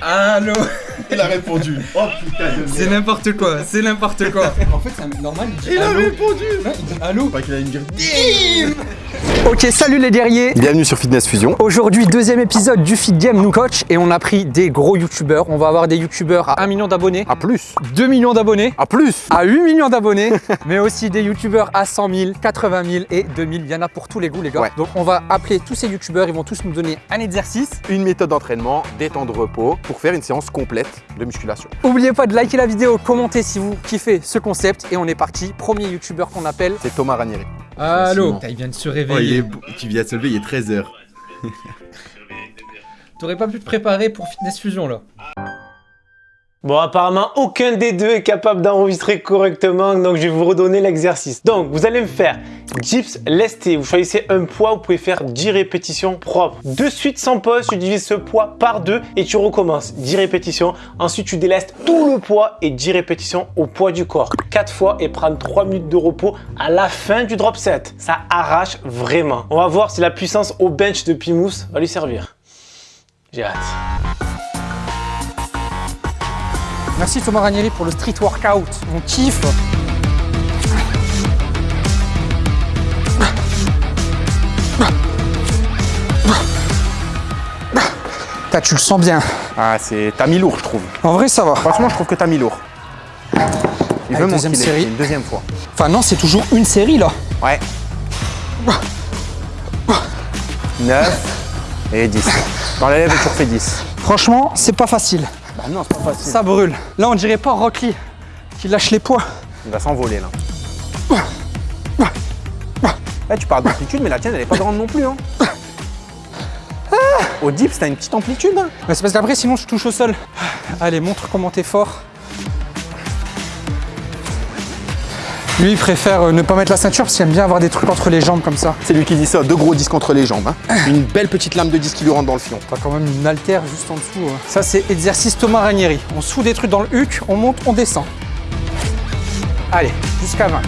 Allô Il a répondu. Oh putain de C'est n'importe quoi, c'est n'importe quoi. En fait, c'est normal, il dit Il a répondu Non, il dit allô. Pas qu'il allait me dire Ok, salut les guerriers Bienvenue sur Fitness Fusion. Aujourd'hui, deuxième épisode du Fit Game Nous Coach et on a pris des gros youtubeurs. On va avoir des youtubeurs à 1 million d'abonnés, À plus 2 millions d'abonnés, À plus à 8 millions d'abonnés, mais aussi des youtubeurs à 100 000, 80 000 et 2000. Il y en a pour tous les goûts, les gars. Ouais. Donc, on va appeler tous ces youtubeurs. Ils vont tous nous donner un exercice. Une méthode d'entraînement, des temps de repos pour faire une séance complète de musculation. N'oubliez pas de liker la vidéo, commenter si vous kiffez ce concept. Et on est parti. Premier youtubeur qu'on appelle. C'est Thomas Ranieri. Allô. Il vient de se Oh, il réveiller. est. Tu viens de se lever, il est 13h. T'aurais pas pu te préparer pour Fitness Fusion là Bon, apparemment, aucun des deux est capable d'enregistrer correctement, donc je vais vous redonner l'exercice. Donc, vous allez me faire dips lestés. Vous choisissez un poids, vous pouvez faire 10 répétitions propres. De suite, sans pause, tu divises ce poids par deux et tu recommences. 10 répétitions. Ensuite, tu délestes tout le poids et 10 répétitions au poids du corps. 4 fois et prendre 3 minutes de repos à la fin du drop set. Ça arrache vraiment. On va voir si la puissance au bench de Pimous va lui servir. J'ai hâte. Merci Thomas Ranieri pour le street workout. On kiffe. Putain, tu le sens bien. Ah, c'est. T'as mis lourd, je trouve. En vrai, ça va. Franchement, je trouve que t'as mis lourd. Il Allez, veut deuxième m'enfiler, série. Une deuxième fois. Enfin, non, c'est toujours une série là. Ouais. 9 et 10. Dans la lèvre, tu refais 10. Franchement, c'est pas facile. Bah non, c'est pas facile. Ça brûle. Là, on dirait pas Rock Lee qui lâche les poids. Il va s'envoler là. Là, tu parles d'amplitude, mais la tienne, elle est pas grande non plus. Hein. Au dips, t'as une petite amplitude. Hein. Mais c'est parce qu'après, sinon, je touche au sol. Allez, montre comment t'es fort. Lui, il préfère euh, ne pas mettre la ceinture parce qu'il aime bien avoir des trucs entre les jambes comme ça. C'est lui qui dit ça, deux gros disques entre les jambes. hein. Une belle petite lame de disque qui lui rentre dans le fion. Pas quand même une haltère juste en dessous. hein. Ça, c'est exercice Thomas Ranieri. On soude des trucs dans le huc, on monte, on descend. Allez, jusqu'à 20.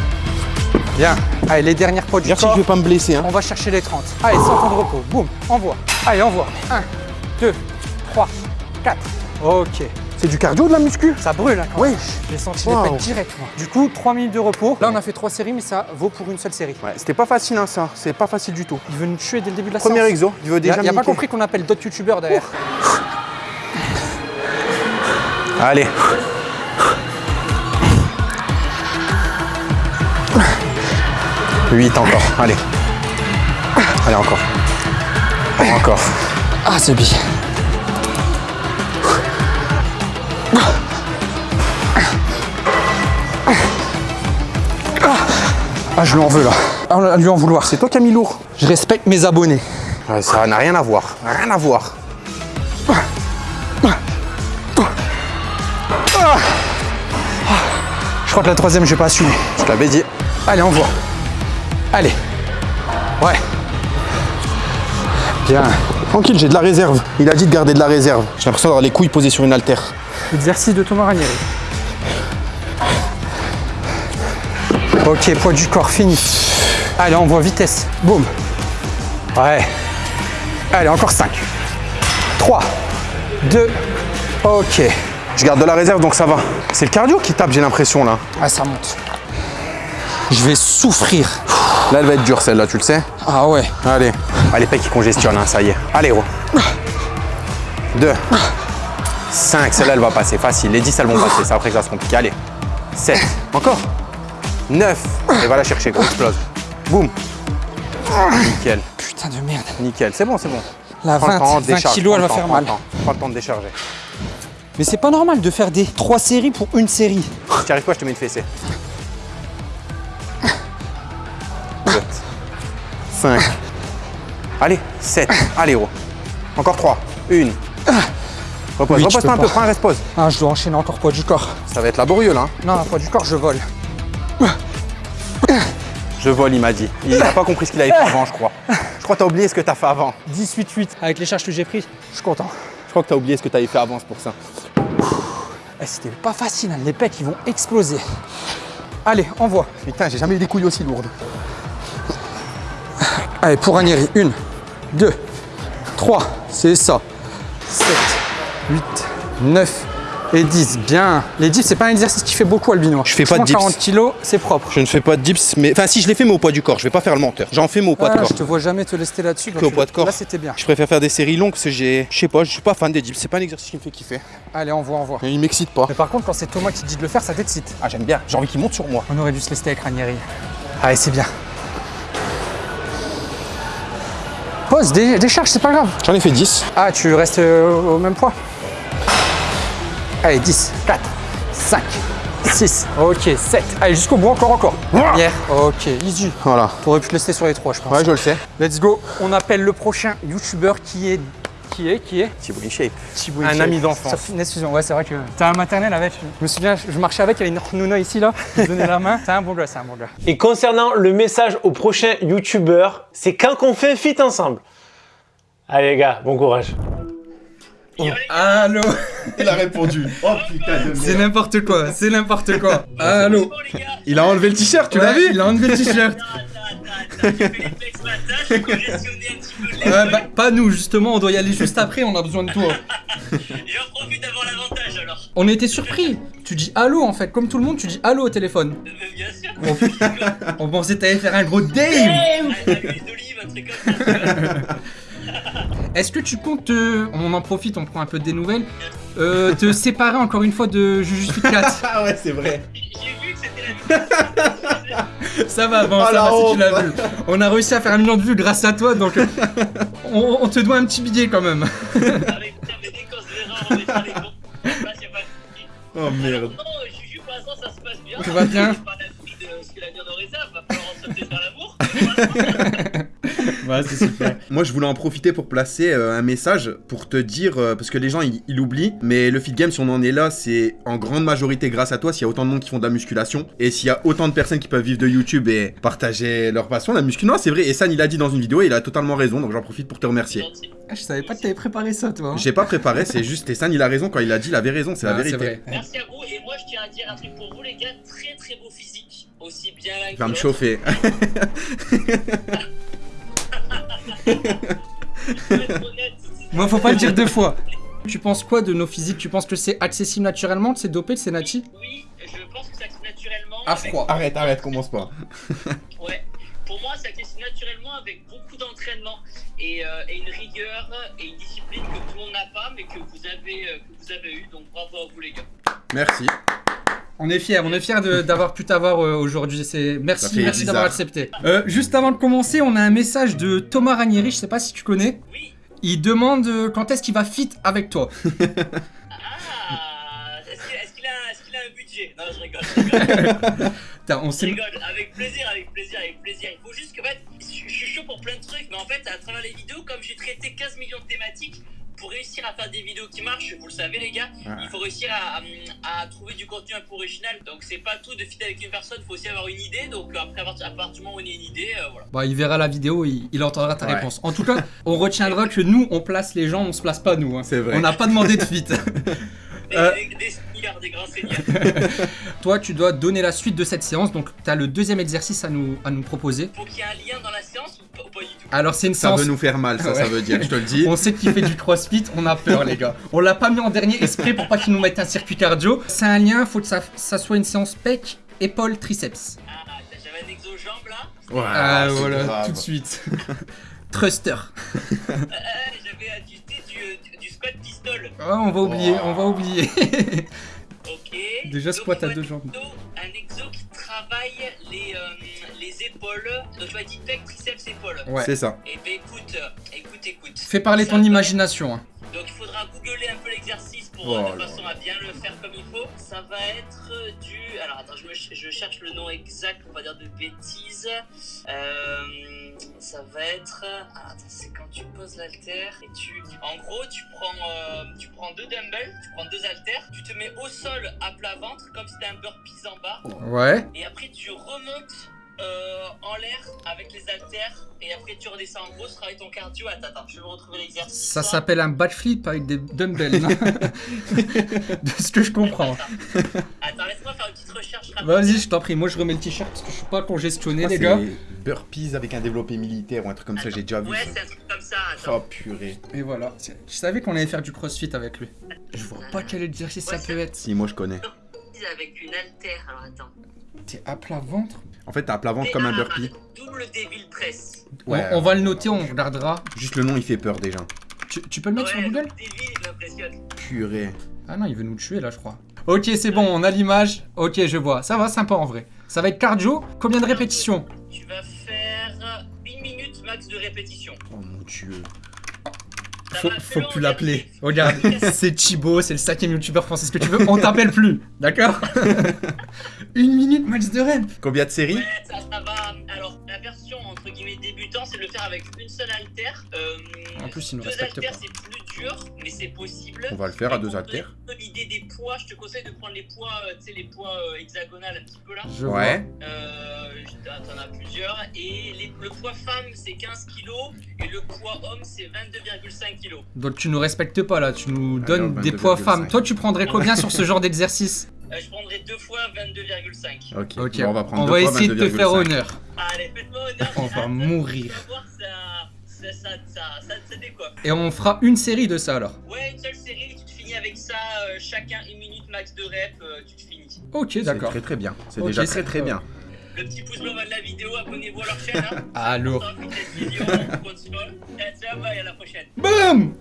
Bien. Allez, les dernières poids du Merci, corps. je vais pas me blesser. Hein. On va chercher les 30. Allez, 100 temps de repos. Boum, envoie. Allez, envoie. 1, 2, 3, 4. Ok. C'est du cardio de la muscu Ça brûle, hein, quand même. Wesh J'ai senti Wow. les pètes direct. moi. Du coup, 3 minutes de repos. Là, on a fait 3 séries, mais ça vaut pour une seule série. Ouais, c'était pas facile hein, ça, c'est pas facile du tout. Il veut nous tuer dès le début de la Premier séance. exo, il veut déjà il a pas compris qu'on appelle d'autres youtubeurs derrière. Allez. Huit encore, allez. Allez encore. Encore. Ah, c'est bien. Ah, je lui en veux là. Ah, lui en vouloir. C'est toi qui as mis lourd. Je respecte mes abonnés. Ouais, ça n'a rien à voir, rien à voir. Je crois que la troisième, je vais pas assumer. Je t'avais dit. Allez, on voit. Allez. Ouais. Bien. Tranquille, j'ai de la réserve. Il a dit de garder de la réserve. J'ai l'impression d'avoir les couilles posées sur une haltère. Exercice de Thomas Ranieri. Ok, poids du corps fini. Allez, on voit vitesse. Boum. Ouais. Allez, encore 5. 3, 2, ok. Je garde de la réserve donc ça va. C'est le cardio qui tape, j'ai l'impression là. Ah, ça monte. Je vais souffrir. Là, elle va être dure celle-là, tu le sais. Ah ouais. Allez. Ah, les pecs qui congestionnent, hein, ça y est. Allez, gros. 2. 5, celle-là, elle va passer facile. Les 10, elles vont passer. C'est après que ça se complique. Allez. 7. Encore? 9. Et va la chercher, gros. Explose. Boum. Nickel. Putain de merde. Nickel. C'est bon, c'est bon. La Prends le 20, temps, 20 décharge, kilos, elle prends va le faire temps, mal. Prends le temps, prends le temps de décharger. Mais c'est pas normal de faire des 3 séries pour une série. Tu arrives pas, je te mets une fessée. 2. 5. Allez, 7. Allez, gros. Encore 3. 1. Repose, Oui, repose un pas. peu, prends un repose. Ah, je dois enchaîner encore poids du corps. Ça va être laborieux là. hein. Non, poids du corps, je vole. Je vole, il m'a dit. Il n'a pas compris ce qu'il avait fait avant, je crois. Je crois que t'as oublié ce que t'as fait avant. 18-8 avec les charges que j'ai prises. Je suis content. Je crois que t'as oublié ce que t'avais fait avant, c'est pour ça. Eh, C'était pas facile, hein. les pecs ils vont exploser. Allez, envoie. Putain, j'ai jamais eu des couilles aussi lourdes. Allez, pour Ranieri, 1, 2, 3, c'est ça. 7, 8, 9 et 10. Bien. Les dips, c'est pas un exercice qui fait beaucoup, Albino. Je fais pas de dips. 40 kilos, c'est propre. Je ne fais pas de dips, mais. Enfin, si je les fais, mais au poids du corps. Je vais pas faire le menteur. J'en fais, mais au poids Ah, de corps. je te vois jamais te lester là-dessus. Que au poids de corps. Là, c'était bien. Je préfère faire des séries longues parce que j'ai. Je sais pas, je suis pas fan des dips. C'est pas un exercice qui me fait kiffer. Allez, on voit, on voit. Il m'excite pas. Mais par contre, quand c'est Thomas qui te dit de le faire, ça t'excite. Ah, j'aime bien. J'ai envie qu'il monte sur moi. On aurait dû se lester avec Ranieri. Allez, c'est bien. Des charges, c'est pas grave. J'en ai fait 10. Ah, tu restes euh, au même poids Allez, 10, 4, 5, 6, ok, 7. Allez, jusqu'au bout, encore, encore. Hier, ok, easy. Voilà. T'aurais pu te laisser sur les trois, je pense. Ouais, je le sais. Let's go. On appelle le prochain YouTuber qui est. Qui est Qui est? Thibaut InShape. Thibaut Un ami d'enfance. Sur Fitness Fusion, ouais, c'est vrai que. T'as un maternel avec. Je me souviens, je marchais avec, il y avait une Nouna ici, là. Je lui donnais la main. C'est un bon gars, c'est un bon gars. Et concernant le message au prochain YouTuber, c'est quand qu'on fait un feat ensemble. Allez les gars, bon courage. Allô Il a répondu. Oh putain de C'est n'importe quoi, c'est n'importe quoi. Allô Il a enlevé le t-shirt, tu l'as vu? Il a enlevé le t-shirt. Ouais, bah, pas nous, justement, on doit y aller juste après, on a besoin de toi. J'en profite d'avoir l'avantage alors. On était surpris. Tu dis allô en fait, comme tout le monde, tu dis allô au téléphone. Euh, bien sûr. On, pensait que t'allais faire un gros l'huile d'olive, un truc comme ça. Est-ce que tu comptes, euh, on en profite, on prend un peu des nouvelles, euh, te séparer encore une fois de Juju Fit 4 Ah ouais, c'est vrai. J'ai vu que c'était la Ça va, bon, Oh, ça la va si tu l'as vu. On a réussi à faire un million de vues grâce à toi, donc euh, on, on te doit un petit billet quand même. Oh merde. Non, Juju, pour l'instant, ça se passe bien? Tout va bien J'ai pas d'avis de ce que l'avenir nous réserve. Va falloir en sauter sur l'amour. Ouais, c'est super. Moi, je voulais en profiter pour placer euh, un message pour te dire, euh, parce que les gens ils, ils oublient, mais le fit game, si on en est là, c'est en grande majorité grâce à toi. S'il y a autant de monde qui font de la musculation et s'il y a autant de personnes qui peuvent vivre de YouTube et partager leur passion, la muscu, non, c'est vrai. Et San, il a dit dans une vidéo, et il a totalement raison, donc j'en profite pour te remercier. Ah, je savais pas que t'avais préparé ça, toi. hein. J'ai pas préparé, c'est juste, et San, il a raison quand il a dit, il avait raison, c'est la Ah, vérité. vrai. Merci à vous. Et moi, je tiens à dire un truc pour vous, les gars. Très très beau physique. Aussi bien que va me chauffer. Moi, faut pas le dire deux fois. Tu penses quoi de nos physiques? Tu penses que c'est accessible naturellement, c'est dopé, c'est nati? Oui, je pense que ça accessible naturellement. À avec- froid. arrête, arrête, commence pas. Ouais. Pour moi, ça accessible naturellement avec beaucoup d'entraînement et, euh, et une rigueur et une discipline que tout le monde n'a pas, mais que vous avez, euh, que vous avez eu. Donc bravo à vous, les gars. Merci. On est fiers, on est fiers d'avoir pu t'avoir euh, aujourd'hui. Merci, merci d'avoir accepté. Euh, juste avant de commencer, on a un message de Thomas Ranieri. Je sais pas si tu connais. Oui. Il demande euh, quand est-ce qu'il va fit avec toi? Ah Est-ce qu'il a, est-ce qu'il a un budget? Non, je rigole. Je rigole. On Je rigole. Avec plaisir, avec plaisir, avec plaisir. Il faut juste que, en fait, je je suis chaud pour plein de trucs, mais en fait, à travers les vidéos, comme j'ai traité 15 millions de thématiques, pour réussir à faire des vidéos qui marchent, vous le savez les gars, il faut réussir à, à- à trouver du contenu un peu original. Donc c'est pas tout de fitter avec une personne, il faut aussi avoir une idée. Donc après, à partir à partir du moment où on a une idée, euh, voilà. Bah, il verra la vidéo, il, il entendra ta Ouais. réponse. En tout cas, on retiendra que nous, on place les gens, on se place pas nous. hein. C'est vrai. On n'a pas demandé de fit. Des, Euh. des, des seigneurs, des grands seigneurs. Toi, tu dois donner la suite de cette séance. Donc, tu as le deuxième exercice à nous, à nous proposer. Faut qu'il y ait un lien dans la séance Alors, c'est une Ça séance. veut nous faire mal, ça, ça veut dire, je te le dis. On sait qu'il fait du crossfit, on a peur, les gars. On l'a pas mis en dernier exprès pour pas qu'il nous mette un circuit cardio. C'est un lien, faut que ça, ça soit une séance pec, épaule, triceps. Ah, j'avais un exo-jambe là. Ouais, Ah, voilà, grave. tout de suite. Thruster. Euh, j'avais ajusté du, du, du squat pistol. Ah, on va oublier, on va oublier. Ok. Déjà, squat à deux jambes. plutôt Un exo qui travaille les, euh, les épaules. Donc tu vas dire pec, triceps, épaules. Ouais. C'est ça. Et ben écoute, euh, écoute, écoute. Fais parler Ça ton imagination. hein. Donc il faudra googler un peu l'exercice pour Oh euh, de façon à bien le faire comme il faut. Ça va être du. Alors attends, je, me ch- je cherche le nom exact pour pas dire de bêtises. Euh, ça va être. Ah, attends, c'est quand tu poses l'haltère et tu. En gros, tu prends, euh, tu prends deux dumbbells, tu prends deux haltères, tu te mets au sol à plat ventre comme si c'était un burpees en bas. Ouais. Et après, tu remontes euh, en l'air avec les haltères. Et après, tu redescends. En gros, sera ton cardio. Attends, attends, je vais retrouver l'exercice. Ça s'appelle un backflip avec des dumbbells. de ce que je comprends. Attends, Attends, laisse-moi faire une petite recherche rapide. Vas-y, je t'en prie. Moi, je remets le t-shirt parce que je suis pas congestionné, les gars. Burpees avec un développé militaire ou un truc comme ça, j'ai déjà vu Ouais, c'est un truc comme ça. Attends. Oh purée. Et voilà. Je savais qu'on allait faire du crossfit avec lui. Je vois pas quel exercice ça peut être. Si, moi je connais. Avec une haltère. Alors attends. T'es à plat ventre En fait, t'as à plat ventre comme un burpee. Double Devil Press. Ouais. on, on va le noter, on regardera. Juste le nom, il fait peur déjà. Tu, tu peux le mettre sur Google le Devil. Purée. Ah non, il veut nous tuer là, je crois. Ok, c'est bon, on a l'image. Ok, je vois. Ça va, sympa en vrai. Ça va être cardio. Combien de répétitions Tu vas faire une minute max de répétition. Oh mon dieu. Faut, faut plus l'appeler. Regarde, c'est Chibo, c'est le cinquième youtubeur français. Ce que tu veux, on t'appelle plus. D'accord Une minute max de rep. Combien de séries Ouais, ça, ça va. Alors, la version entre guillemets débutant, c'est de le faire avec une seule haltère. Euh, En plus, il nous deux respecte haltères, pas. c'est plus dur, mais c'est possible. On va le faire à deux pour haltères. donner L'idée des poids, je te conseille de prendre les poids, euh, tu sais, les poids euh, hexagonales un petit peu là. Je Ouais. Euh, T'en as plusieurs. Et les- le poids femme, c'est 15 kg. Et le poids homme, c'est 22,5 kg. Donc tu nous respectes pas là, tu nous donnes des poids 22,5. femmes. Toi, tu prendrais combien sur ce genre d'exercice? Euh, je prendrai deux fois 22,5. Ok. Ok, Bon, on va prendre on deux va fois essayer de te faire 22,5. honneur. Allez, faites-moi honneur. On va mourir. Ça, ça, ça, ça, décoiffe. Et on fera une série de ça alors. Ouais, une seule série, tu te finis avec ça, euh, chacun une minute max de rep, euh, tu te finis. Ok, C'est d'accord. très très bien. C'est déjà très très bien. Le petit pouce bleu en bas de la vidéo, abonnez-vous à leur chaîne. Hein. Ah, lourd. Vidéo. Et à la prochaine. Boum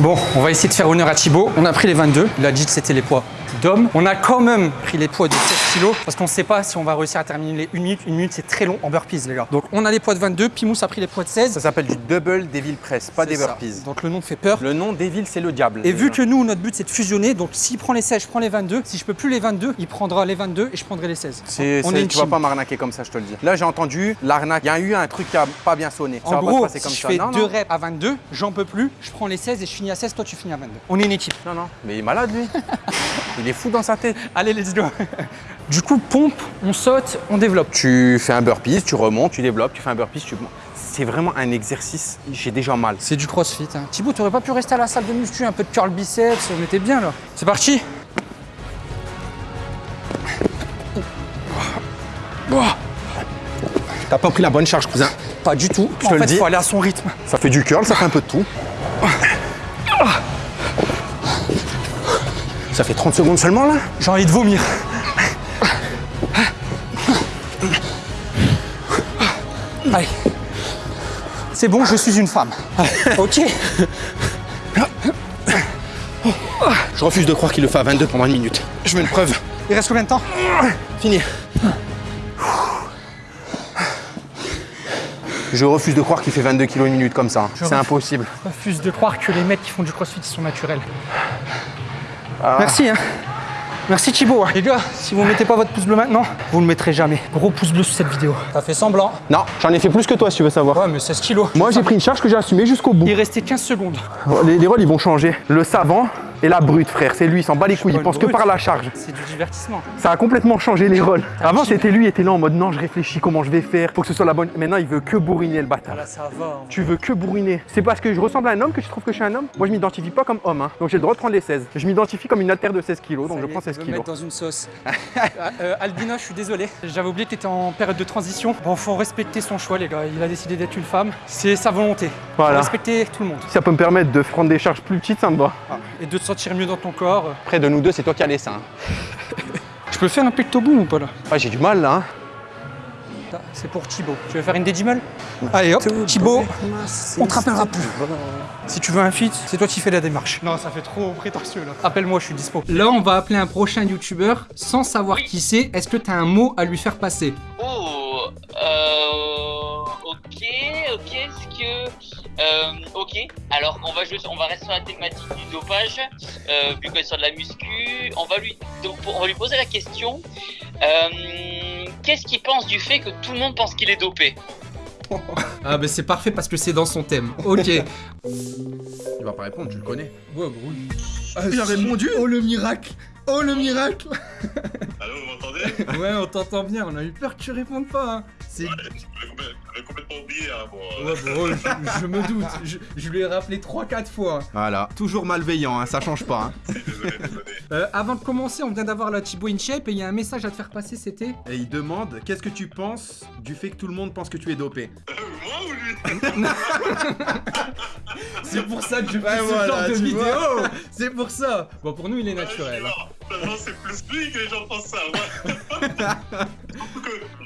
Bon, on va essayer de faire honneur à Thibaut. On a pris les 22. Il a dit que c'était les poids d'homme. On a quand même pris les poids de 16 kilos parce qu'on ne sait pas si on va réussir à terminer les 1 minute. 1 minute, c'est très long en burpees, les gars. Donc, on a les poids de 22. Pimous a pris les poids de 16. Ça s'appelle du double devil press, pas des ça. burpees. Donc, le nom fait peur. Le nom devil, c'est le diable. Et vu que nous, notre but, c'est de fusionner, donc s'il prend les 16, je prends les 22. Si je peux plus les 22, il prendra les 22 et je prendrai les 16. C'est, on est une tu vas team. pas m'arnaquer comme ça, je te le dis. Là, j'ai entendu l'arnaque. Il y a eu un truc qui a pas bien sonné. Ça En va gros, pas se passer comme si je ça. fais non, deux non. reps à 22, j'en peux plus, je prends les 16 et je finis à 16, toi tu finis à 22. On est une équipe. non, non. Mais il est malade, lui. il est fou dans sa tête. Allez, let's go. du coup, pompe, on saute, on développe. Tu fais un burpees, tu remontes, tu développes, tu fais un burpees, tu. C'est vraiment un exercice. J'ai déjà mal. C'est du crossfit. Hein. Thibaut, t'aurais pas pu rester à la salle de muscu, un peu de curl biceps, on était bien là. C'est parti T'as pas pris la bonne charge, cousin. Pas du tout. Je en te le dis. faut aller à son rythme. Ça fait du curl, ça fait un peu de tout. Ça fait 30 secondes seulement là J'ai envie de vomir. Allez. C'est bon, je suis une femme. ok Je refuse de croire qu'il le fait à 22 pendant une minute. Je veux une preuve. Il reste combien de temps Fini. Je refuse de croire qu'il fait 22 kilos une minute comme ça. C'est impossible. Je refuse de croire que les mecs qui font du crossfit sont naturels. Ah. Merci hein. Merci Thibaut. Les gars, si vous mettez pas votre pouce bleu maintenant, vous le mettrez jamais. Gros pouce bleu sous cette vidéo. Ça fait semblant. Non, j'en ai fait plus que toi si tu veux savoir. Ouais, mais 16 kilos. Moi j'ai pris une charge que j'ai assumée jusqu'au bout. Il restait 15 secondes. Les, les rôles ils vont changer. Le savant et la brute frère, c'est lui, il s'en bat les couilles, il pense que par la charge. C'est du divertissement. Ça a complètement changé les rôles. Avant c'était lui, il était là en mode non je réfléchis comment je vais faire, faut que ce soit la bonne. Maintenant il veut que bourriner le bâtard. Là, ça va. Tu veux que bourriner. C'est parce que je ressemble à un homme que tu trouves que je suis un homme? Moi je m'identifie pas comme homme, hein. donc j'ai le droit de prendre les 16. Je m'identifie comme une altère de 16 kilos, donc je prends 16 me kilos. mettre dans une sauce. euh, Albina, je suis désolé. J'avais oublié que tu étais en période de transition. Bon, faut respecter son choix, les gars. Il a décidé d'être une femme. C'est sa volonté. Faut Voilà. respecter tout le monde. Si ça peut me permettre de prendre des charges plus petites, ça me va. Et de te sentir mieux dans ton corps. Près de nous deux, c'est toi qui as les seins. Je peux faire un pecto boom ou pas là Ah, j'ai du mal là. hein. C'est pour Thibaut. Tu veux faire une dédimale Allez hop, Thibaut, on te rappellera plus. Si tu veux un feat, c'est toi qui fais la démarche. Non, ça fait trop prétentieux là. Appelle-moi, je suis dispo. Là, on va appeler un prochain youtubeur sans savoir qui c'est. Est-ce que t'as un mot à lui faire passer? Oh, euh, ok, ok, que, euh, ok. Alors, on va jouer, sur- on va rester sur la thématique du dopage, euh, vu qu'on est sur de la muscu. On va lui, donc, on va lui poser la question. euh, Qu'est-ce qu'il pense du fait que tout le monde pense qu'il est dopé? Ah, bah c'est parfait parce que c'est dans son thème. Ok. Il va pas répondre, tu le connais. Ouais, oui. il a répondu Oh le miracle Oh le miracle Allô, vous m'entendez? Ouais, on t'entend bien, on a eu peur que tu répondes pas. hein. C'est. J'avais complètement oublié. Hein, bon, euh, Ouais, bah ouais, je, je me doute. Je, je lui ai rappelé 3-4 fois. Voilà. Toujours malveillant, hein, ça change pas. hein. désolé, désolé. Euh, avant de commencer, on vient d'avoir la Thibaut in shape et il y a un message à te faire passer, c'était Et il demande Qu'est-ce que tu penses du fait que tout le monde pense que tu es dopé moi ou lui C'est pour ça que je fais Ouais, ce voilà, genre de vidéo. C'est pour ça. Bon, pour nous, il est naturel. Non, c'est plus lui que les gens pensent ça.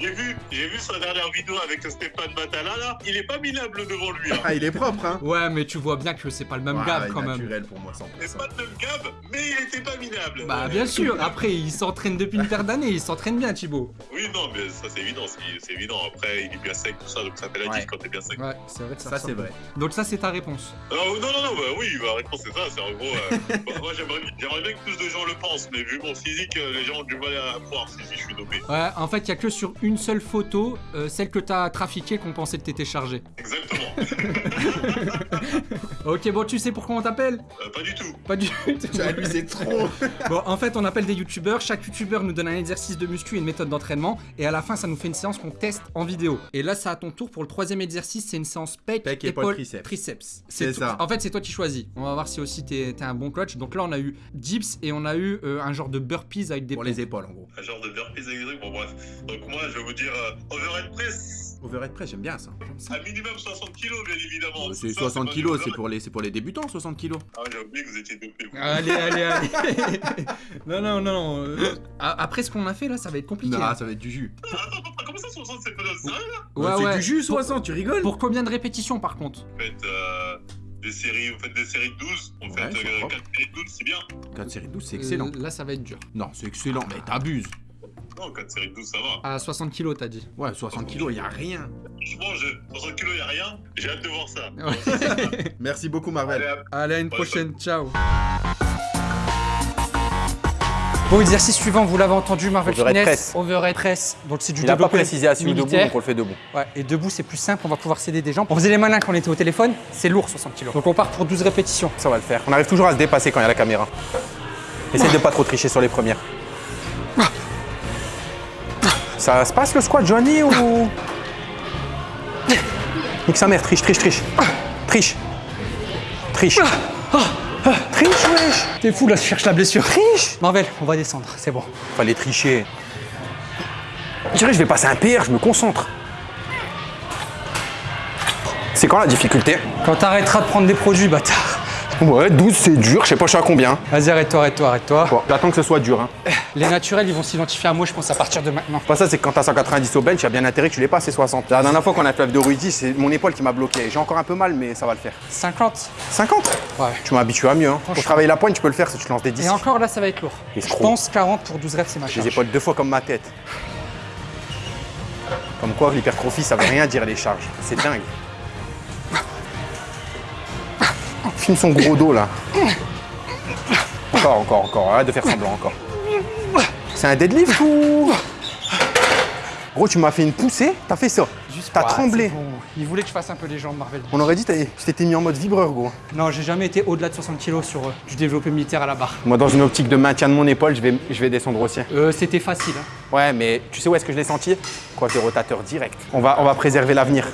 J'ai vu, j'ai vu sa dernière vidéo avec Stéphane Batala là. Il est pas minable devant lui. Hein. Ah, il est propre, hein. Ouais, mais tu vois bien que c'est pas le même Ouais, gab quand même. naturel pour moi, 100%. C'est pas de même gab, mais il était pas minable. Bah, Ouais. bien sûr. Après, il s'entraîne depuis une paire d'années. Il s'entraîne bien, Thibaut. Oui, non, mais ça c'est évident, c'est évident. Après, il est bien sec, tout ça, donc ça fait la Ouais. quand t'es bien sec. Ouais, c'est vrai que ça. Ça, c'est vrai. Donc ça, c'est ta réponse. Euh, non, non, non, bah oui, ma réponse c'est ça, c'est en gros. euh, bah, moi j'aimerais bien que plus de gens le pensent, mais vu mon physique, euh, les gens ont du mal à croire si, je suis dopé. Ouais, en fait, il y a que sur une seule photo, euh, celle que t'as trafiquée, qu'on pensait que t'étais chargé. Exactement. Ok, bon, tu sais pourquoi on t'appelle? Euh, pas du tout. Pas du tout. Ah, lui, c'est trop. Bon, en fait, on appelle des youtubeurs. Chaque youtubeur nous donne un exercice de muscu et une méthode d'entraînement. Et à la fin, ça nous fait une séance qu'on teste en vidéo. Et là, c'est à ton tour pour le troisième exercice. C'est une séance pec, Pec, épaule, épaule, triceps. C'est ça. En fait, c'est toi qui choisis. On va voir si aussi t'es t'es un bon coach. Donc là, on a eu dips et on a eu euh, un genre de burpees avec des Pour les épaules, en gros. Un genre de burpees avec des trucs, bon bref. Donc moi je vais vous dire euh, overhead press. Overhead press, j'aime bien ça. À minimum 60 kilos, bien évidemment. Euh, C'est Ça, 60 pas kilos, c'est pour, les, c'est pour les débutants, 60 kilos. Ah, j'ai oublié que vous étiez dopé. vous. Allez, allez, allez. non, non, non. non. euh, Après ce qu'on a fait là, ça va être compliqué. Non, hein. ça va être du jus. Attends, attends, comment ça 60 c'est pas de ça là? Ouais, c'est ouais. du jus, Pour- 60, tu rigoles? Pour combien de répétitions par contre? Vous faites euh, des séries, vous faites des séries de 12, on Ouais, fait c'est euh, propre. 4 séries de 12, c'est bien. 4 séries de 12, c'est excellent. Euh, Là, ça va être dur. Non, c'est excellent, mais t'abuses. Non, 4 séries de 12, ça va. À 60 kilos, t'as dit. Ouais, 60 kilos, y a rien. Franchement, je... 60 kilos, y'a rien. J'ai hâte de voir ça. Merci beaucoup, Allez, Marvel. à Allez, à une Ouais, prochaine, ciao. Bon, exercice suivant, vous l'avez entendu, Marvel Overhead Fitness. press. Overhead press. Donc c'est du Il a pas développé précisé assis ou debout, donc on le fait debout. Ouais, et debout, c'est plus simple, on va pouvoir s'aider des jambes. On faisait les malins quand on était au téléphone, c'est lourd 60 kilos. Donc on part pour 12 répétitions. Ça va le faire. On arrive toujours à se dépasser quand il y a la caméra. Essaye de pas trop tricher sur les premières. Ça se passe le squat, Johnny, ou... Nique sa mère, triche, triche, triche. Triche. Triche. Triche, wesh. T'es fou là, je cherche la blessure. Triche. Marvel, on va descendre, c'est bon. Fallait tricher. Je dirais, je vais passer un PR, je me concentre. C'est quand la difficulté? Quand t'arrêteras de prendre des produits, bâtard. Ouais, 12 c'est dur, je sais pas je suis à combien. Vas-y, arrête-toi, arrête-toi, arrête-toi. Bon, j'attends que ce soit dur. Hein. Les naturels, ils vont s'identifier à moi, je pense, à partir de maintenant. Pas ça, c'est que quand t'as 190 au bench, il y a bien intérêt que tu les passes, c'est 60. La dernière fois qu'on a fait de Ruizy, c'est mon épaule qui m'a bloqué. J'ai encore un peu mal, mais ça va le faire. 50 50 Ouais. Tu m'habitues à mieux. Hein. Pour travailler la pointe, tu peux le faire si tu lances des 10. Et encore là, ça va être lourd. Je pense 40 pour 12 reps, c'est ma J'ai charge. les épaules deux fois comme ma tête. Comme quoi, l'hypertrophie, ça veut rien dire les charges. C'est dingue. Son gros dos là. Encore, encore, encore. Arrête de faire semblant encore. C'est un deadlift ou? Gros, tu m'as fait une poussée, t'as fait ça. Juste T'as tremblé. bon. Il voulait que je fasse un peu les jambes, Marvel. On aurait dit que tu t'étais mis en mode vibreur, gros. Non, j'ai jamais été au-delà de 60 kilos sur euh, du développé militaire à la barre. Moi, dans une optique de maintien de mon épaule, je vais, je vais descendre aussi. Euh, c'était facile. hein. Ouais, mais tu sais où est-ce que je l'ai senti? Quoi, des rotateurs direct. On va, on va préserver l'avenir.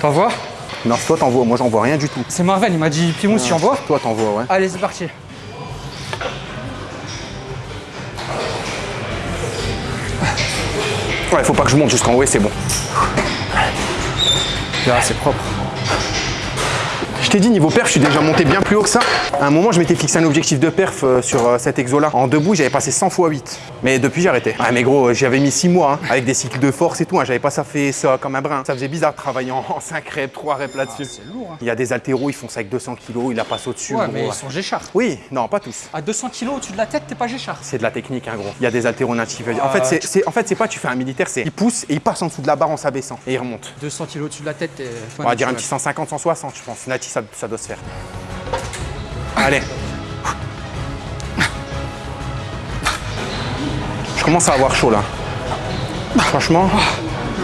T'en vois? Non, toi, t'en vois. Moi, j'en vois rien du tout. C'est Marvel, il m'a dit Pimous, tu en vois Toi, t'en vois, ouais. Allez, c'est parti. Ouais, faut pas que je monte jusqu'en haut, et c'est bon. Là, c'est propre. Je t'ai dit, niveau perf, je suis déjà monté bien plus haut que ça. À un moment, je m'étais fixé un objectif de perf euh, sur euh, cet exo-là. En debout, j'avais passé 100 x 8. Mais depuis, j'ai arrêté. Ouais, mais gros, j'avais mis 6 mois, hein, avec des cycles de force et tout. hein. J'avais pas ça fait ça comme un brin. Ça faisait bizarre de travailler en, 5 reps, 3 reps là-dessus. C'est lourd. Hein. Il y a des altéros, ils font ça avec 200 kilos, ils la passent au-dessus. Ouais, gros. mais ils sont géchards. Oui, non, pas tous. À 200 kilos au-dessus de la tête, t'es pas géchard. C'est de la technique, hein, gros. Il y a des altéros natifs. En Ah, fait, c'est, tu- en fait, pas tu fais un militaire, c'est il pousse et il passe en dessous de la barre en s'abaissant et il remonte. 200 kilos au-dessus de la tête, t'es. On va dire un petit 150, 160, je pense. Natif, ça, ça doit se faire. Allez. Commence à avoir chaud là. Franchement,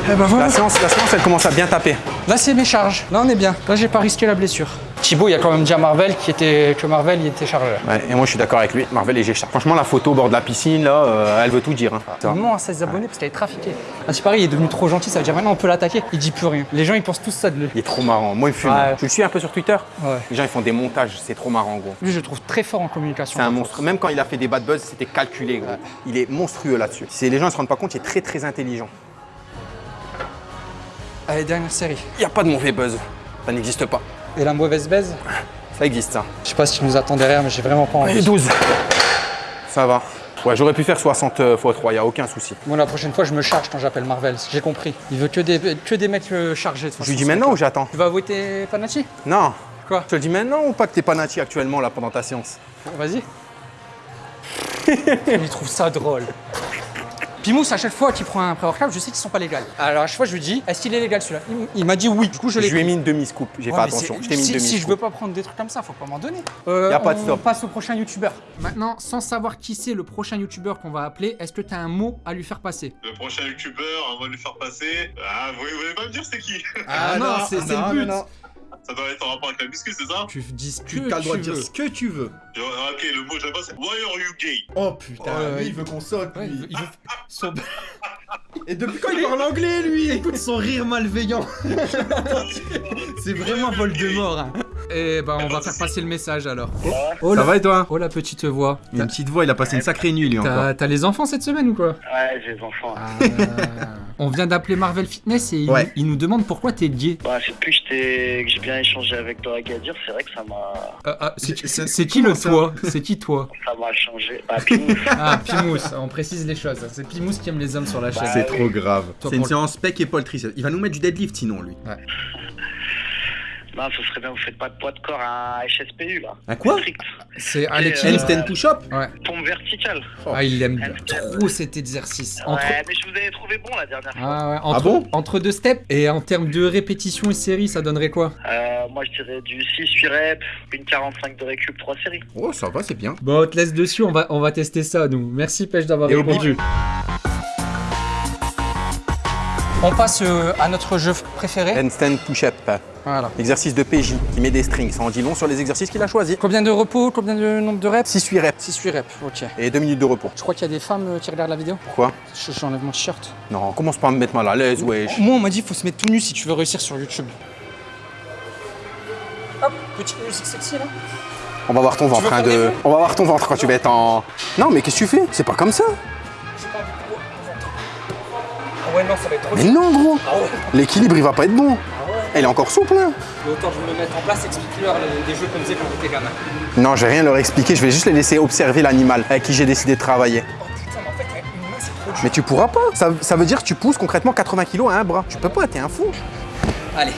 Eh ben voilà. la séance, la séance, elle commence à bien taper. Là, c'est mes charges. Là, on est bien. Là, j'ai pas risqué la blessure. Thibaut, il y a quand même dit à Marvel qui était... que Marvel, il était chargé. Ouais, et moi, je suis d'accord avec lui. Marvel et Géchard. Franchement, la photo au bord de la piscine, là, euh, elle veut tout dire. hein. Non, à 16 abonnés parce qu'elle est trafiquée. Ah, c'est pareil, il est devenu trop gentil, ça veut dire maintenant on peut l'attaquer. Il dit plus rien. Les gens, ils pensent tous ça de lui. Il est trop marrant. Moi, il me fume. Ouais. Tu le suis un peu sur Twitter? Ouais. Les gens, ils font des montages. C'est trop marrant, gros. Lui, je le trouve très fort en communication. C'est un monstre. Même quand il a fait des bad buzz, c'était calculé, gros. Il est monstrueux là-dessus. Les gens ne se rendent pas compte, il est très très intelligent. Allez, dernière série. Y a pas de mauvais buzz. Ça n'existe pas. Et la mauvaise baise Ça existe, ça. Je sais pas si tu nous attends derrière, mais j'ai vraiment pas envie. 12. Ça va. Ouais, j'aurais pu faire 60 x 3, y a aucun souci. Moi, la prochaine fois, je me charge quand j'appelle Marvel. J'ai compris. Il veut que des, que des mecs euh, chargés. de toute Je lui dis maintenant ou j'attends Tu vas avouer tes Panacci? Non. Quoi? Je te le dis maintenant ou pas que t'es pas nati actuellement là pendant ta séance Vas-y. Il trouve ça drôle. Pimous, à chaque fois qu'il prend un pré-workout, je sais qu'ils sont pas légaux. Alors à chaque fois, je lui dis, est-ce qu'il est légal celui-là Il m'a dit oui. Du coup, je Je l'ai lui ai mis une demi-scoop, j'ai Ouais, pas attention. Je t'ai mis une si, demi-scoop. si je veux pas prendre des trucs comme ça, faut pas m'en donner. Euh, Y a pas de on stop. passe au prochain youtubeur. Maintenant, sans savoir qui c'est le prochain youtubeur qu'on va appeler, est-ce que tu as un mot à lui faire passer? Le prochain youtubeur, on va lui faire passer? Ah, vous vous voulez pas me dire c'est qui? Ah, non, c'est c'est non, le but. Ça doit être en rapport avec la muscu, c'est ça Tu dis ce que Tu as le droit de dire ce que tu veux. Je- Ok, le mot que j'aime pas, c'est Why are you gay? Oh putain, Ouais, lui, il- veut qu'on saute. Ouais, il lui. veut- il veut- son- Et depuis quand il parle anglais, lui Écoute son rire malveillant. C'est vraiment Voldemort. hein. Eh ben, on va faire passer le message alors. Oh, Ça la... va et toi oh la petite voix. Il a une petite voix, il a passé une sacrée nuit, lui, encore. T'as t'as les enfants cette semaine ou quoi Ouais, j'ai des enfants. Ah. On vient d'appeler Marvel Fitness et il, Ouais. il nous demande pourquoi t'es gay. Bah, c'est plus que j'ai bien échangé avec toi à Gadir, c'est vrai que ça m'a Ah, ah, c'est qui le ça toi? C'est qui toi? Ça m'a changé. Bah, Pimous. Ah, Pimous, on précise les choses. C'est Pimous qui aime les hommes sur la chaîne. C'est trop grave. C'est une séance pec et poultry. Il va nous mettre du deadlift sinon, lui. non, ce serait bien, vous faites pas de poids de corps à HSPU là. Un quoi. C'est à Euh. Handstand push-up Ouais. Pompe verticale. Ah, il aime trop cet exercice. Entre... Ouais, mais je vous avais trouvé bon la dernière fois. Ah ouais, entre, bon entre deux steps et en termes de répétition et série, ça donnerait quoi? Euh, moi, je dirais du 6-8 reps, une 45 de récup, 3 séries. Oh, ça va, c'est bien. Bon, on te laisse dessus, on va, on va tester ça, nous. Merci, Pêche, d'avoir répondu. On passe euh, à notre jeu préféré. Handstand push-up. Voilà. Exercice de PJ qui met des strings. Ça en dit long sur les exercices qu'il a choisis. Combien de repos Combien de nombre de reps? 6-8 reps 6-8 reps, ok. et 2 minutes de repos. Je crois qu'il y a des femmes euh, qui regardent la vidéo. Pourquoi? Je- J'enlève mon t-shirt. Non, commence pas à me mettre mal à l'aise, wesh. Moi, on m'a dit qu'il faut se mettre tout nu si tu veux réussir sur YouTube. Hop, petite musique sexy là. On va voir ton ventre, hein, de... On va voir ton ventre quand tu vas être en... Non, mais qu'est-ce que tu fais? C'est pas comme ça. Ah ouais, non, ça va être trop Mais non, gros. Ah ouais. L'équilibre, il va pas être bon. Elle est encore souple, hein. Mais autant je me mettre en place, explique-leur les- des jeux qu'on faisait quand on était gamin. Non, je vais rien leur expliquer. Je vais juste les laisser observer l'animal avec qui j'ai décidé de travailler. Oh putain, mais en fait, avec une main, c'est trop dur. Mais tu pourras pas. Ça, ça veut dire que tu pousses concrètement 80 kilos à un bras. Tu peux pas, t'es un fou. Allez,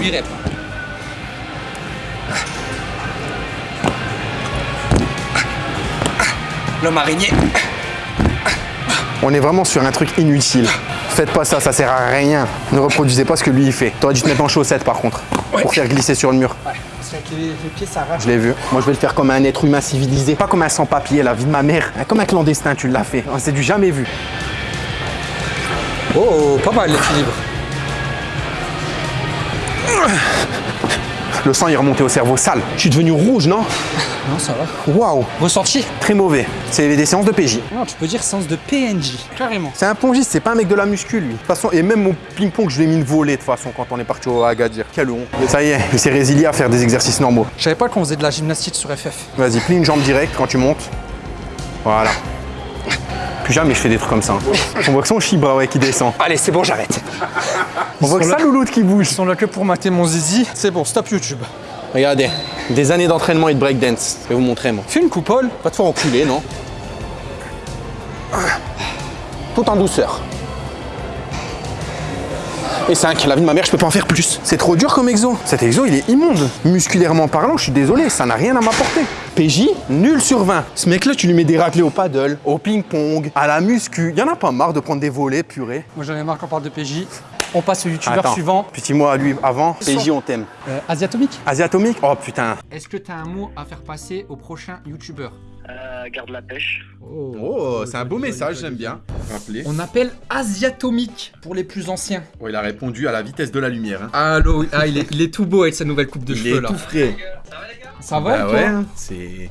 8 reps. L'homme araignée. On est vraiment sur un truc inutile. Faites pas ça, ça sert à rien. Ne reproduisez pas ce que lui il fait. T'aurais dû te mettre en chaussettes par contre. Pour faire glisser sur le mur. Ouais, parce qu'avec les, les pieds. Je l'ai vu. Moi je vais le faire comme un être humain civilisé. Pas comme un sans-papier, la vie de ma mère. Comme un clandestin, tu l'as fait. C'est du jamais vu. Oh, pas mal l'équilibre. Le sang est remonté au cerveau sale. Je suis devenu rouge, non Non, ça va. Waouh Ressenti Très mauvais. C'est des séances de PJ. Non, tu peux dire sens de PNJ. Carrément. C'est un pongiste, c'est pas un mec de la muscu lui. De toute façon, et même mon ping-pong, je lui ai mis une volée de toute façon quand on est parti au Agadir. Quelle honte. Ça y est, il s'est résilié à faire des exercices normaux. Je savais pas qu'on faisait de la gymnastique sur FF. Vas-y, plie une jambe directe quand tu montes. Voilà. Plus jamais je fais des trucs comme ça. hein. On voit que son chibre ouais, qui descend. Allez, c'est bon, j'arrête. On voit que ça louloute qui bouge. Ils sont là que pour mater mon zizi. C'est bon, stop YouTube. Regardez, des années d'entraînement et de breakdance. Je vais vous montrer moi. Fais une coupole. Pas te faire enculer, non Tout en douceur. Et 5, la vie de ma mère, je peux pas en faire plus. C'est trop dur comme exo. Cet exo, il est immonde. Musculairement parlant, je suis désolé, ça n'a rien à m'apporter. PJ, nul sur 20. Ce mec-là, tu lui mets des raclés au paddle, au ping-pong, à la muscu. Y en a pas marre de prendre des volets, purée. Moi, j'en ai marre qu'on parle de PJ. On passe au youtubeur suivant. Petit mot à lui avant. PJ, on t'aime. Euh, Asiatomique. Asiatomique? Oh putain. Est-ce que t'as un mot à faire passer au prochain youtubeur? Euh, garde la pêche. Oh, c'est un beau message, j'aime bien. Rappelez. On appelle Asiatomique pour les plus anciens. Oh, il a répondu à la vitesse de la lumière. Hein. Allô, ah, il, est, il est tout beau avec sa nouvelle coupe de Il cheveux est là. tout frais. Ça va Bah toi? ouais, hein, c'est.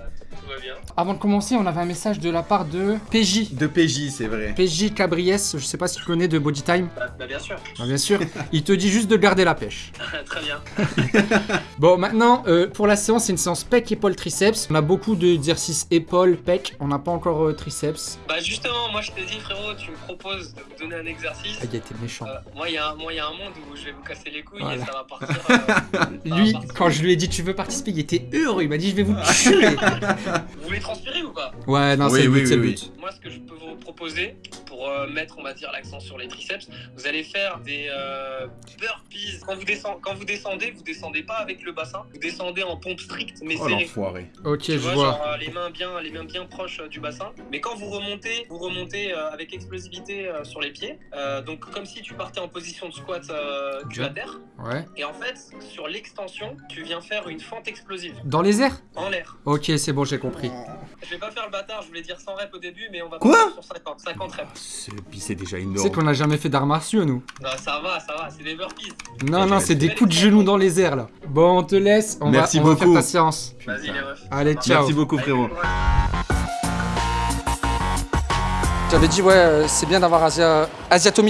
Avant de commencer, on avait un message de la part de PJ. De PJ, c'est vrai. PJ Cabriès, je sais pas si tu connais de Body Time. Bah, bah, bien sûr. Ah, bien sûr. Il te dit juste de garder la pêche. Très bien. Bon, maintenant, euh, pour la séance, c'est une séance pec, épaule, triceps. On a beaucoup d'exercices épaule, pec. On n'a pas encore euh, triceps. Bah justement, moi je te dis frérot, tu me proposes de me donner un exercice. Ah, il a été méchant. Euh, moi, il y, a un- moi, il y a un monde où je vais vous casser les couilles Voilà. et ça va partir. euh, va Lui, partir. quand je lui ai dit tu veux participer, il était heureux. Il m'a dit je vais vous tuer. Vous voulez transpirer ou pas? Ouais, non, Oui, c'est le oui, but, le oui, but. Moi, ce que je peux vous proposer pour euh, mettre, on va dire, l'accent sur les triceps, vous allez faire des euh, burpees. Quand vous, descend- quand vous descendez, vous descendez pas avec le bassin, vous descendez en pompe stricte mais Oh serrée. l'enfoiré. Ok, Tu je vois, vois. genre euh, les mains bien, les mains bien proches euh, du bassin. Mais quand vous remontez, vous remontez euh, avec explosivité euh, sur les pieds. Euh, donc comme si tu partais en position de squat euh, cul à terre. Ouais. Et en fait, sur l'extension, tu viens faire une fente explosive Dans les airs? En l'air. Ok, c'est bon, j'ai compris. Je vais pas faire le bâtard, je voulais dire 100 reps au début, mais on va Quoi sur 50, 50 reps. C'est puis c'est déjà Tu énorme. sais qu'on n'a jamais fait d'arts martiaux, nous. Non, ça va, ça va, c'est des burpees. Non, non, c'est des coups de genoux dans les airs, là. Bon, on te laisse. On, Merci va, on va faire beaucoup. ta séance. Vas-y les refs. Allez, ciao. Merci beaucoup frérot. J'avais dit, ouais, euh, c'est bien d'avoir Asia...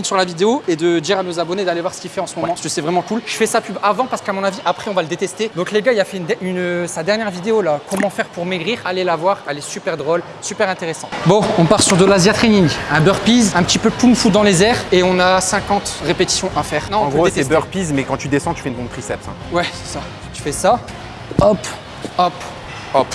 Sur la vidéo et de dire à nos abonnés d'aller voir ce qu'il fait en ce moment. Parce que c'est vraiment cool. Je fais sa pub avant parce qu'à mon avis, après, on va le détester. Donc, les gars, il a fait une, une- sa dernière vidéo là. Comment faire pour maigrir? Allez la voir. Elle est super drôle, super intéressante. Bon, on part sur de l'Asia Training. Un burpees, un petit peu kung fu dans les airs et on a 50 répétitions à faire. Non, En gros, c'est burpees, mais quand tu descends, tu fais une pompe triceps. hein. Ouais, c'est ça. Tu fais ça. Hop, hop, hop.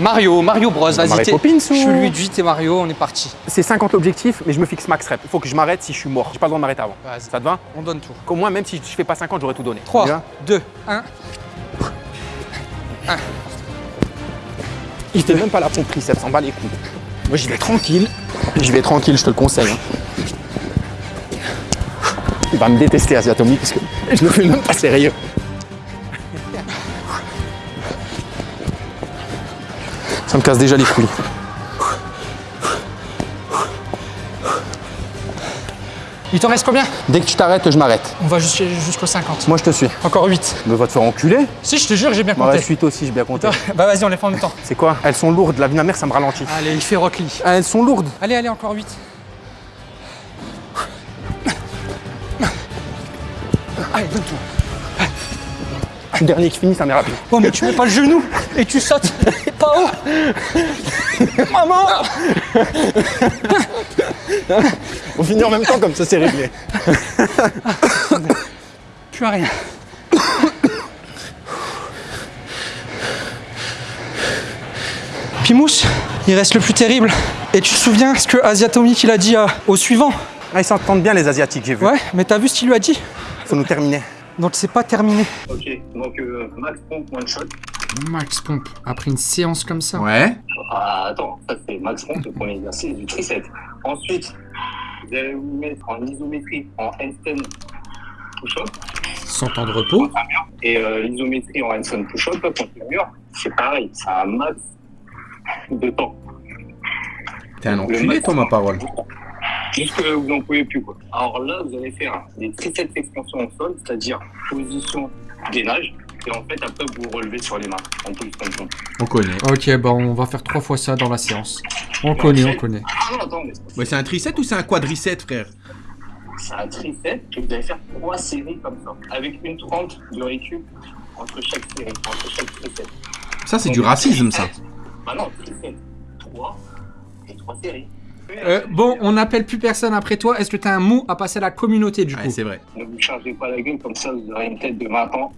Mario, Mario Bros, vas-y. Poppins ou- Je suis Luigi, t'es Mario, on est parti. C'est 50 objectifs, mais je me fixe max rep. Il faut que je m'arrête si je suis mort. J'ai pas le droit de m'arrêter avant. Vas-y. Ça te va On donne tout. Qu'au moins, même si je fais pas 50, j'aurais tout donné. 3, Bien 2, 1. Il fait même pas la pompe triceps, en bas les couilles. Moi, j'y vais tranquille. J'y vais tranquille, je te le conseille. hein. Il va me détester, Asiatomi, parce que je ne fais même pas sérieux. Ça me casse déjà les couilles. Il t'en reste combien? Dès que tu t'arrêtes, je m'arrête. On va jusqu'au jusqu'au 50. Moi, je te suis. Encore 8. Mais va te faire enculer. Si, je te jure, j'ai bien compté. la suite aussi, j'ai bien compté. Bah vas-y, on les fait en même temps. C'est quoi? Elles sont lourdes, la vie de ma mère, ça me ralentit. Allez, il fait Rock Lee. Ah, Elles sont lourdes. Allez, allez, encore 8. Allez, donne-toi. Je suis le dernier qui finit, ça m'est rapide. Oh, mais tu mets pas le genou et tu sautes pas haut. Maman On finit en même temps, comme ça, c'est réglé. Tu as rien. Pimous, il reste le plus terrible. Et tu te souviens ce que Asiatomic il a dit à- au suivant? Ah, ils s'entendent bien, les Asiatiques, j'ai vu. Ouais, mais t'as vu ce qu'il lui a dit? Faut nous terminer. Donc c'est pas terminé. Ok, donc euh, max pompe one shot. Max pompe, après une séance comme ça. Ouais. Ah, attends, ça c'est max pompe, le premier exercice du tricep. Ensuite, vous allez vous mettre en isométrie, en handstand push-up. Sans temps de repos. Et euh, l'isométrie en handstand push-up, contre le mur, c'est pareil, c'est un max de temps. T'es un enculé, toi, ma parole. Jusque vous n'en pouvez plus. Quoi. Alors là, vous allez faire des triceps extensions au sol, c'est-à-dire position gainage. Et en fait, après, vous vous relevez sur les mains en position. On connaît. Ok, bah on va faire trois fois ça dans la séance. On connaît, on connaît. Ah non, attends, mais Ouais, c'est un tricep ou c'est un quadricep, frère? C'est un tricep et vous allez faire trois séries comme ça, avec une 30 de récup entre chaque série, entre chaque tricep. Ça, c'est du racisme, ça. Bah non, tricep, 3 et 3 séries. Euh, bon, on n'appelle plus personne après toi. Est-ce que t'as un mot à passer à la communauté du coup c'est vrai. Ne vous chargez pas la gueule, comme ça vous aurez une tête de 20 ans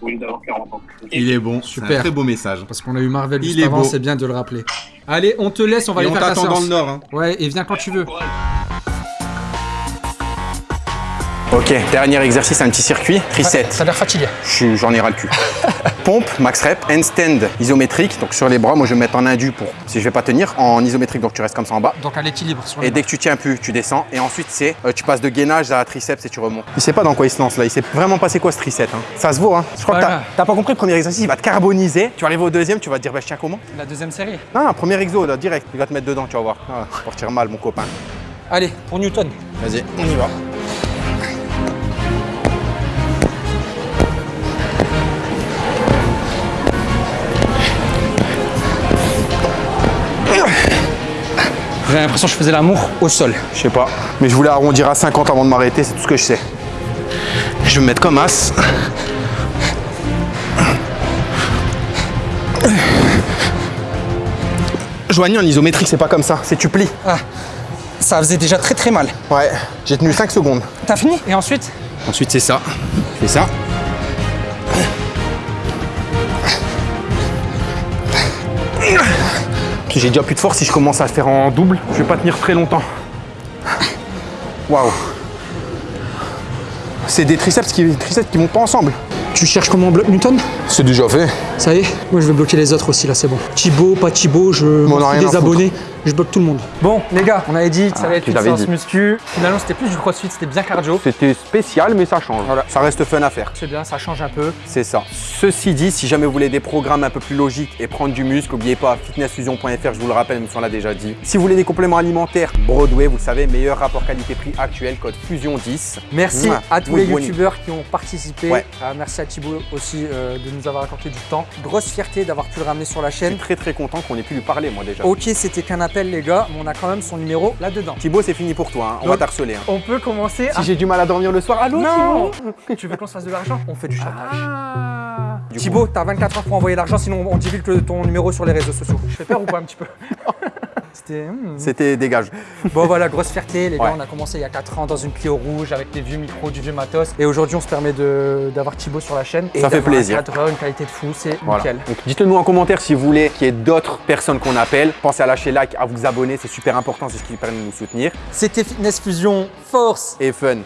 au lieu d'avoir 40 ans. Il est bon. Super. un très beau message. Parce qu'on a eu Marvel Il juste est avant, c'est bien de le rappeler. Allez, on te laisse, on va Et aller on faire ta dans le nord, hein. Ouais, et viens quand tu veux. Ok, dernier exercice, un petit circuit. Reset. Ça a l'air fatigué. J'en ai ras le cul. Pompe, max rep, handstand isométrique. Donc sur les bras, moi je vais me mettre en indu pour si je vais pas tenir. En isométrique, donc tu restes comme ça en bas. Donc à l'équilibre sur Et dès que tu tiens plus, tu descends. Et ensuite, c'est euh, tu passes de gainage à triceps et tu remontes. Il sait pas dans quoi il se lance là. Il sait vraiment pas c'est quoi ce tricep. hein. Ça se vaut. Hein. Je crois que t'as pas compris le premier exercice. Il va te carboniser. Tu vas arriver au deuxième, tu vas te dire bah je tiens comment? La deuxième série. Non, non, premier exo là, direct. Il va te mettre dedans, tu vas voir. Ah, mal, mon copain. Allez, pour Newton. Vas-y, on y va. J'avais l'impression que je faisais l'amour au sol. Je sais pas. Mais je voulais arrondir à 50 avant de m'arrêter, c'est tout ce que je sais. Je vais me mettre comme as. Joigny en isométrique, c'est pas comme ça, c'est tu plies. Ah, ça faisait déjà très très mal. Ouais, j'ai tenu 5 secondes. T'as fini? Et ensuite? Ensuite, c'est ça. Et ça. J'ai déjà plus de force si je commence à le faire en double. Je vais pas tenir très longtemps. Waouh. C'est des triceps qui, des triceps qui vont pas ensemble. Tu cherches comment on bloque Newton C'est déjà fait. Ça y est Moi je vais bloquer les autres aussi là, c'est bon. Thibaut, pas Thibaut, je m'en des abonnés, je bloque tout le monde. Bon les gars, on avait dit que ça allait être une séance dit. muscu. Finalement c'était plus du crossfit, c'était bien cardio. C'était spécial, mais ça change. Voilà. Ça reste fun à faire. C'est bien, ça change un peu. C'est ça. Ceci dit, si jamais vous voulez des programmes un peu plus logiques et prendre du muscle, n'oubliez pas fitnessfusion.fr, je vous le rappelle, même si on l'a déjà dit. Si vous voulez des compléments alimentaires, Broadway, vous le savez, meilleur rapport qualité-prix actuel, code FUSION10. Merci Mouah. à tous Oui, les Bonnie. youtubeurs qui ont participé. Ouais. Euh, merci à Thibaut aussi euh, de nous avoir accordé du temps. Grosse fierté d'avoir pu le ramener sur la Je suis chaîne. très très content qu'on ait pu lui parler, moi déjà. Ok, c'était qu'un les gars, mais on a quand même son numéro là-dedans. Thibaut, c'est fini pour toi, hein. on va t'harceler. hein. On peut commencer à... Si j'ai du mal à dormir le soir, allô Non Tu veux qu'on se fasse de l'argent? On fait du chantage. Thibaut, t'as 24 heures pour envoyer l'argent, sinon on divulgue ton numéro sur les réseaux sociaux. Je fais peur ou pas un petit peu? C'était... hmm. C'était dégage. Bon voilà, grosse fierté, les gars, on a commencé il y a 4 ans dans une Clio rouge avec des vieux micros, du vieux matos. Et aujourd'hui, on se permet de- d'avoir Thibaut sur la chaîne. Et Ça fait plaisir. Un cadreur, une qualité de fou, c'est Voilà. nickel. Donc dites-le nous en commentaire si vous voulez qu'il y ait d'autres personnes qu'on appelle. Pensez à lâcher like, à vous abonner, c'est super important, c'est ce qui permet de nous soutenir. C'était Fitness Fusion Force Et fun.